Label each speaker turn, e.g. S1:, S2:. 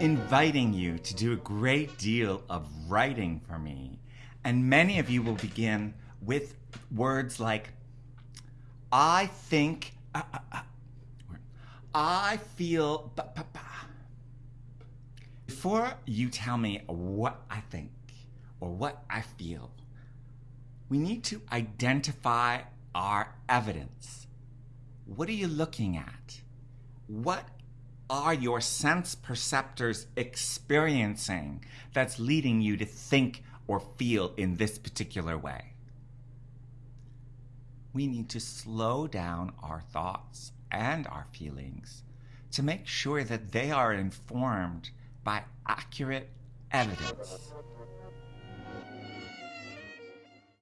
S1: inviting you to do a great deal of writing for me. And many of you will begin with words like, I think, uh, uh, uh, I feel. Before you tell me what I think or what I feel, we need to identify our evidence. What are you looking at? What are your sense perceptors experiencing that's leading you to think or feel in this particular way? We need to slow down our thoughts and our feelings to make sure that they are informed by accurate evidence.